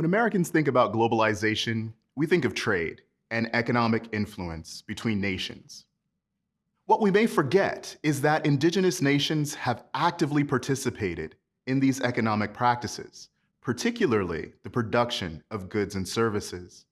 When Americans think about globalization, we think of trade and economic influence between nations. What we may forget is that indigenous nations have actively participated in these economic practices, particularly the production of goods and services.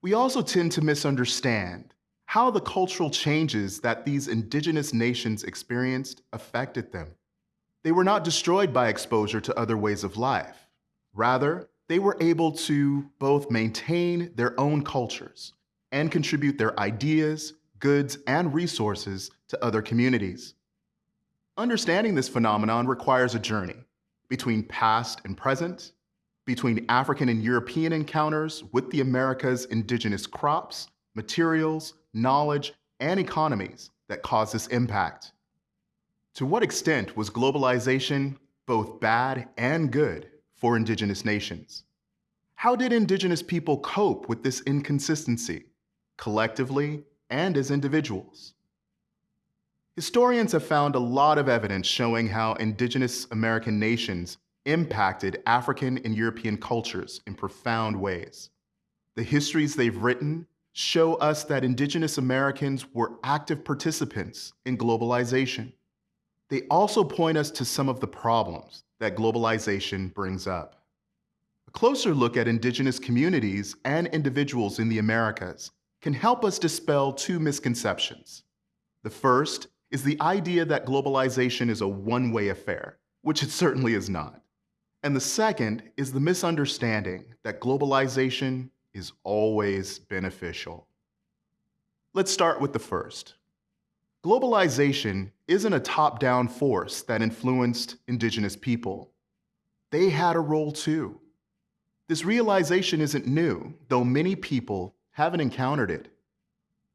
We also tend to misunderstand how the cultural changes that these indigenous nations experienced affected them. They were not destroyed by exposure to other ways of life. Rather, they were able to both maintain their own cultures and contribute their ideas, goods, and resources to other communities. Understanding this phenomenon requires a journey between past and present, between African and European encounters with the Americas' indigenous crops, materials, knowledge, and economies that caused this impact. To what extent was globalization both bad and good for indigenous nations? How did indigenous people cope with this inconsistency, collectively and as individuals? Historians have found a lot of evidence showing how indigenous American nations impacted African and European cultures in profound ways. The histories they've written show us that indigenous Americans were active participants in globalization. They also point us to some of the problems that globalization brings up. A closer look at indigenous communities and individuals in the Americas can help us dispel two misconceptions. The first is the idea that globalization is a one-way affair, which it certainly is not. And the second is the misunderstanding that globalization is always beneficial. Let's start with the first. Globalization isn't a top-down force that influenced indigenous people. They had a role too. This realization isn't new, though many people haven't encountered it.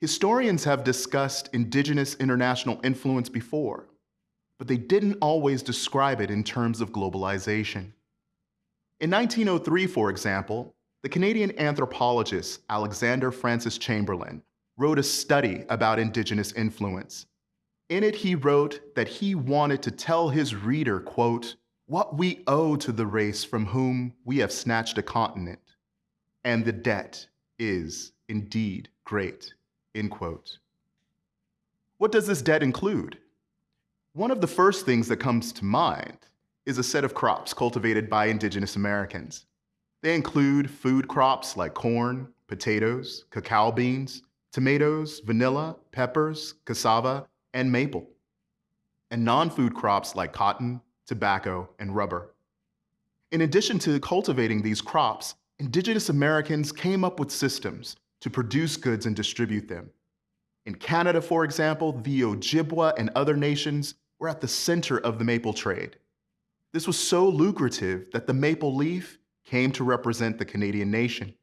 Historians have discussed indigenous international influence before, but they didn't always describe it in terms of globalization. In 1903, for example, the Canadian anthropologist Alexander Francis Chamberlain wrote a study about indigenous influence. In it, he wrote that he wanted to tell his reader, quote, what we owe to the race from whom we have snatched a continent, and the debt is indeed great, end quote. What does this debt include? One of the first things that comes to mind is a set of crops cultivated by indigenous Americans. They include food crops like corn, potatoes, cacao beans, tomatoes, vanilla, peppers, cassava, and maple, and non-food crops like cotton, tobacco, and rubber. In addition to cultivating these crops, indigenous Americans came up with systems to produce goods and distribute them. In Canada, for example, the Ojibwa and other nations were at the center of the maple trade. This was so lucrative that the maple leaf came to represent the Canadian nation.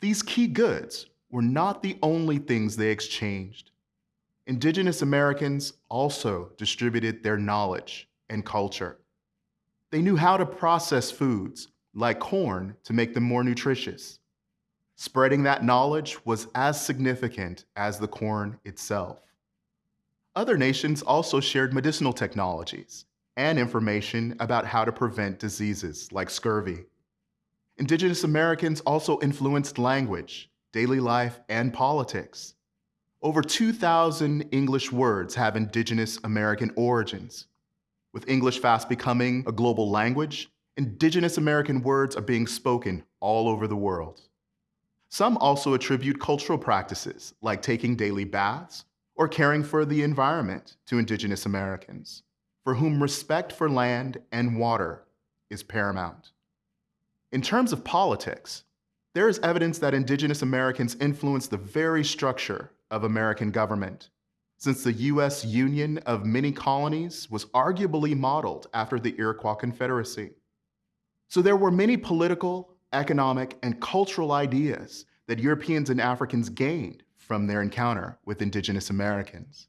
These key goods were not the only things they exchanged. Indigenous Americans also distributed their knowledge and culture. They knew how to process foods, like corn, to make them more nutritious. Spreading that knowledge was as significant as the corn itself. Other nations also shared medicinal technologies and information about how to prevent diseases like scurvy. Indigenous Americans also influenced language, daily life, and politics. Over 2,000 English words have Indigenous American origins, with English fast becoming a global language, indigenous American words are being spoken all over the world. Some also attribute cultural practices like taking daily baths or caring for the environment to indigenous Americans, for whom respect for land and water is paramount. In terms of politics, there is evidence that indigenous Americans influenced the very structure of American government since the U.S. union of many colonies was arguably modeled after the Iroquois Confederacy. So there were many political, economic, and cultural ideas that Europeans and Africans gained from their encounter with indigenous Americans.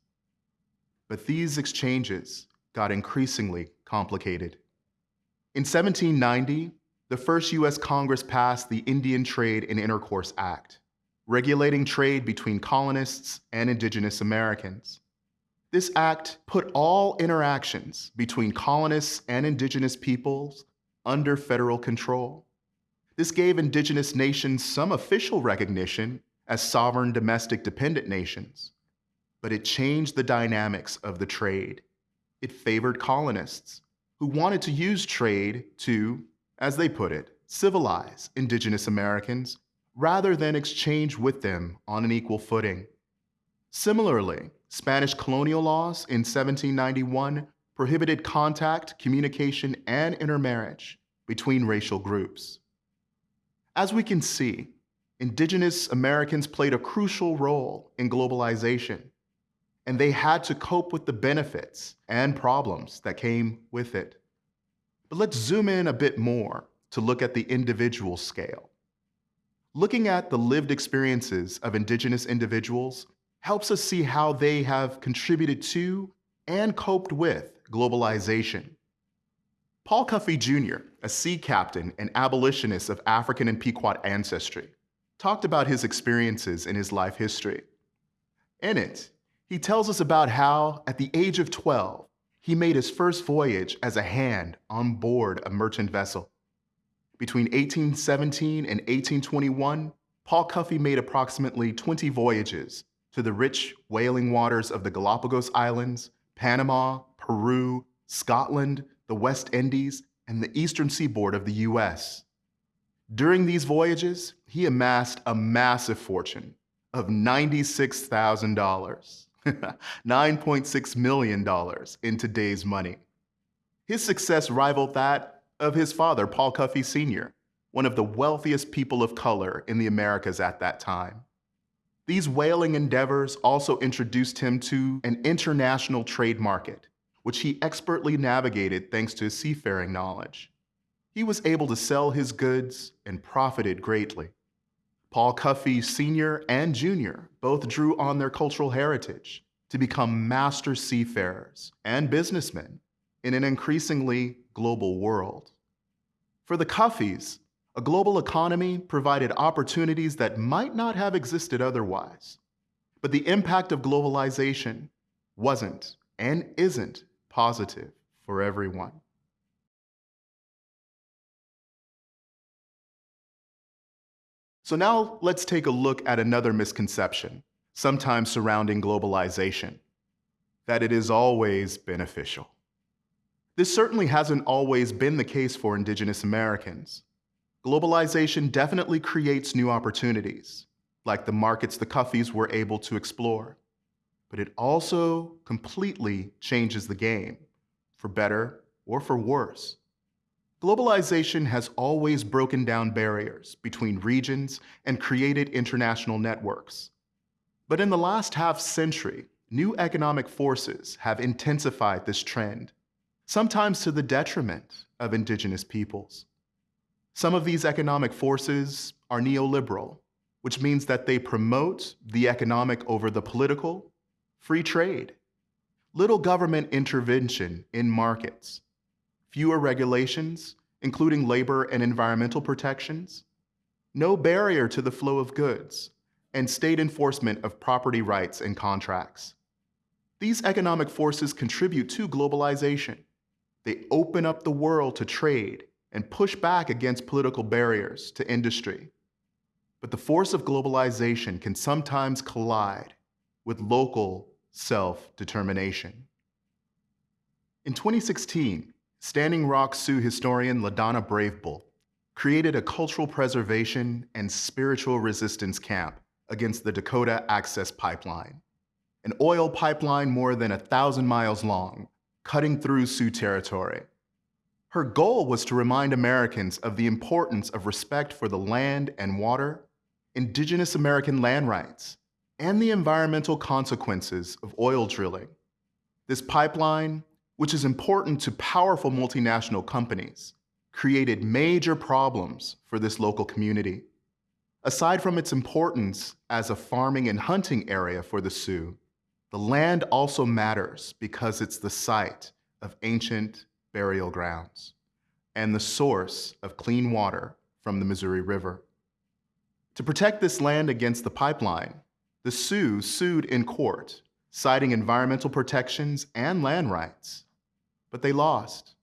But these exchanges got increasingly complicated. In 1790, the first U.S. Congress passed the Indian Trade and Intercourse Act, regulating trade between colonists and indigenous Americans. This act put all interactions between colonists and indigenous peoples under federal control. This gave indigenous nations some official recognition as sovereign domestic dependent nations, but it changed the dynamics of the trade. It favored colonists who wanted to use trade to, as they put it, civilize indigenous Americans rather than exchange with them on an equal footing. Similarly, Spanish colonial laws in 1791 prohibited contact, communication, and intermarriage between racial groups. As we can see, indigenous Americans played a crucial role in globalization, and they had to cope with the benefits and problems that came with it. But let's zoom in a bit more to look at the individual scale. Looking at the lived experiences of indigenous individuals helps us see how they have contributed to and coped with globalization. Paul Cuffe Jr., a sea captain and abolitionist of African and Pequot ancestry, talked about his experiences in his life history. In it, he tells us about how, at the age of 12, he made his first voyage as a hand on board a merchant vessel. Between 1817 and 1821, Paul Cuffe made approximately 20 voyages to the rich whaling waters of the Galapagos Islands, Panama, Peru, Scotland, the West Indies, and the eastern seaboard of the US. During these voyages, he amassed a massive fortune of $96,000, $9.6 million in today's money. His success rivaled that of his father, Paul Cuffe Sr., one of the wealthiest people of color in the Americas at that time. These whaling endeavors also introduced him to an international trade market, which he expertly navigated thanks to his seafaring knowledge. He was able to sell his goods and profited greatly. Paul Cuffe Sr. and Jr. both drew on their cultural heritage to become master seafarers and businessmen in an increasingly global world. For the Cuffes, a global economy provided opportunities that might not have existed otherwise. But the impact of globalization wasn't and isn't positive for everyone. So now let's take a look at another misconception, sometimes surrounding globalization, that it is always beneficial. This certainly hasn't always been the case for Indigenous Americans. Globalization definitely creates new opportunities, like the markets the Cuffes were able to explore. But it also completely changes the game, for better or for worse. Globalization has always broken down barriers between regions and created international networks. But in the last half century, new economic forces have intensified this trend, sometimes to the detriment of indigenous peoples. Some of these economic forces are neoliberal, which means that they promote the economic over the political, free trade, little government intervention in markets, fewer regulations, including labor and environmental protections, no barrier to the flow of goods, and state enforcement of property rights and contracts. These economic forces contribute to globalization. They open up the world to trade and push back against political barriers to industry. But the force of globalization can sometimes collide with local self-determination. In 2016, Standing Rock Sioux historian LaDonna Brave Bull created a cultural preservation and spiritual resistance camp against the Dakota Access Pipeline, an oil pipeline more than a thousand miles long, cutting through Sioux territory. Her goal was to remind Americans of the importance of respect for the land and water, indigenous American land rights, and the environmental consequences of oil drilling. This pipeline, which is important to powerful multinational companies, created major problems for this local community. Aside from its importance as a farming and hunting area for the Sioux, the land also matters because it's the site of ancient burial grounds, and the source of clean water from the Missouri River. To protect this land against the pipeline, the Sioux sued in court, citing environmental protections and land rights, but they lost.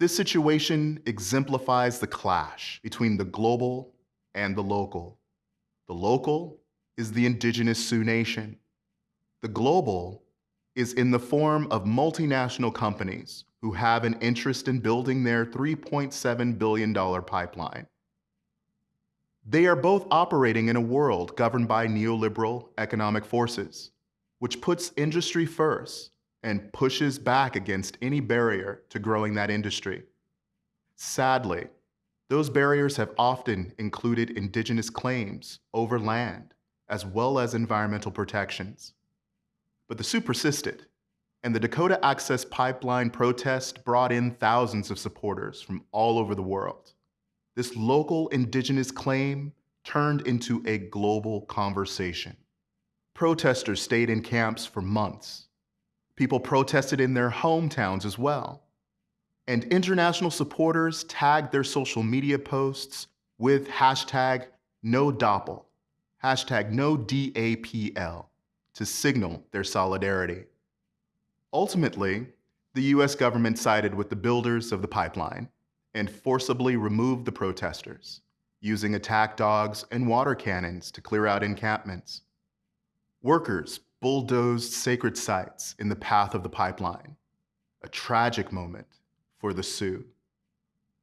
This situation exemplifies the clash between the global and the local. The local is the indigenous Sioux Nation. The global is in the form of multinational companies who have an interest in building their $3.7 billion pipeline. They are both operating in a world governed by neoliberal economic forces, which puts industry first and pushes back against any barrier to growing that industry. Sadly, those barriers have often included indigenous claims over land, as well as environmental protections. But the Sioux persisted, and the Dakota Access Pipeline protest brought in thousands of supporters from all over the world. This local indigenous claim turned into a global conversation. Protesters stayed in camps for months. People protested in their hometowns as well. And international supporters tagged their social media posts with hashtag no DAPL, hashtag no DAPL, to signal their solidarity. Ultimately, the US government sided with the builders of the pipeline and forcibly removed the protesters, using attack dogs and water cannons to clear out encampments. Workers bulldozed sacred sites in the path of the pipeline, a tragic moment for the Sioux.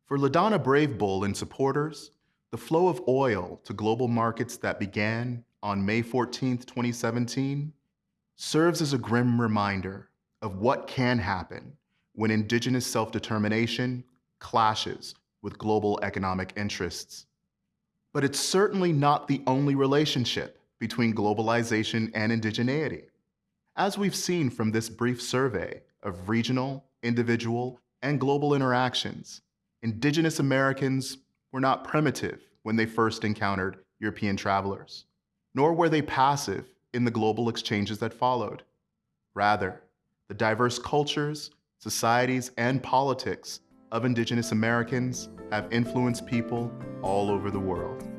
For LaDonna Brave Bull and supporters, the flow of oil to global markets that began on May 14, 2017, serves as a grim reminder of what can happen when indigenous self-determination clashes with global economic interests. But it's certainly not the only relationship between globalization and indigeneity. As we've seen from this brief survey of regional, individual, and global interactions, indigenous Americans were not primitive when they first encountered European travelers, nor were they passive in the global exchanges that followed. Rather, the diverse cultures, societies, and politics of indigenous Americans have influenced people all over the world.